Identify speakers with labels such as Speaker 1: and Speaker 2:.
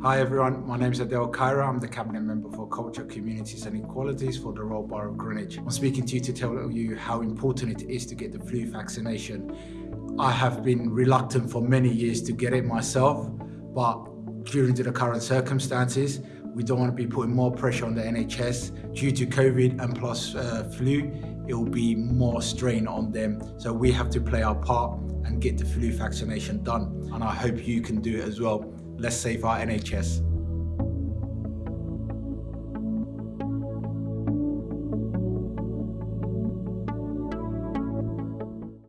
Speaker 1: Hi everyone, my name is Adel Khaireh. I'm the Cabinet Member for Culture, Communities and Equalities for the Royal Borough of Greenwich. I'm speaking to you to tell you how important it is to get the flu vaccination. I have been reluctant for many years to get it myself, but during the current circumstances, we don't want to be putting more pressure on the NHS. Due to COVID and plus uh, flu, it will be more strain on them. So we have to play our part and get the flu vaccination done. And I hope you can do it as well. Let's save our NHS.